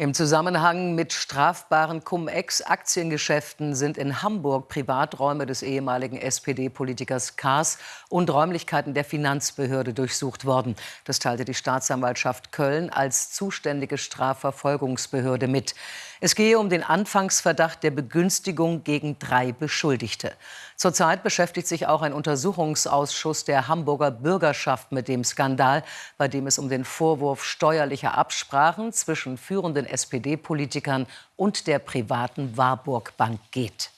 Im Zusammenhang mit strafbaren Cum-Ex-Aktiengeschäften sind in Hamburg Privaträume des ehemaligen SPD-Politikers Kaas und Räumlichkeiten der Finanzbehörde durchsucht worden. Das teilte die Staatsanwaltschaft Köln als zuständige Strafverfolgungsbehörde mit. Es gehe um den Anfangsverdacht der Begünstigung gegen drei Beschuldigte. Zurzeit beschäftigt sich auch ein Untersuchungsausschuss der Hamburger Bürgerschaft mit dem Skandal, bei dem es um den Vorwurf steuerlicher Absprachen zwischen führenden SPD-Politikern und der privaten Warburg Bank geht.